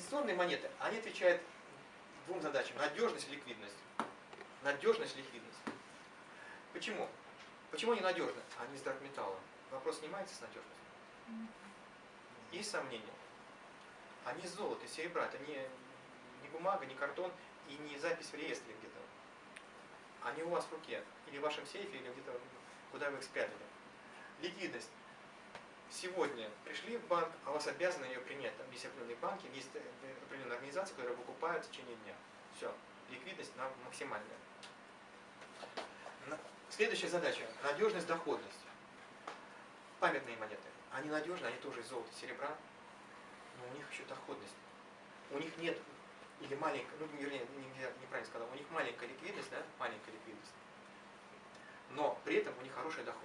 инвестиционные монеты, они отвечают двум задачам. Надежность и ликвидность. Надежность и ликвидность. Почему? Почему они надежны? Они из драгметалла. Вопрос снимается с надежностью. Есть сомнения? Они из золота, из серебра. Это не, не бумага, не картон и не запись в реестре где-то. Они у вас в руке. Или в вашем сейфе, или где-то, куда вы их спрятали. Ликвидность. Сегодня пришли в банк, а вас обязаны ее принять. Там определенные банки, есть определенные организации, которые выкупают в течение дня. Все. Ликвидность нам максимальная. Следующая задача. Надежность, доходность. Памятные монеты. Они надежны, они тоже из золота, серебра, но у них еще доходность. У них нет, или маленькая, ну вернее, неправильно сказал, у них маленькая ликвидность, да, маленькая ликвидность. Но при этом у них хорошая доходность.